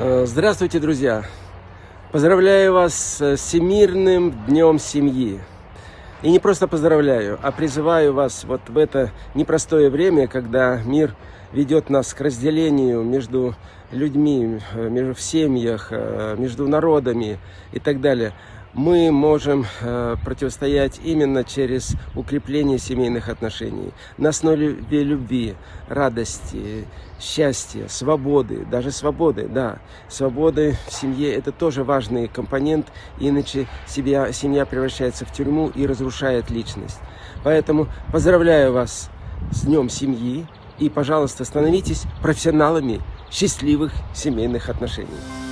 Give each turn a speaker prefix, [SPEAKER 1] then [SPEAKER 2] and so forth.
[SPEAKER 1] Э, здравствуйте, друзья! Поздравляю вас с Всемирным Днем Семьи. И не просто поздравляю, а призываю вас вот в это непростое время, когда мир ведет нас к разделению между людьми, э, между в семьях, э, между народами и так далее мы можем э, противостоять именно через укрепление семейных отношений на основе любви, радости, счастья, свободы, даже свободы, да, свободы в семье это тоже важный компонент, иначе себя, семья превращается в тюрьму и разрушает личность. Поэтому поздравляю вас с Днем Семьи и, пожалуйста, становитесь профессионалами счастливых семейных отношений.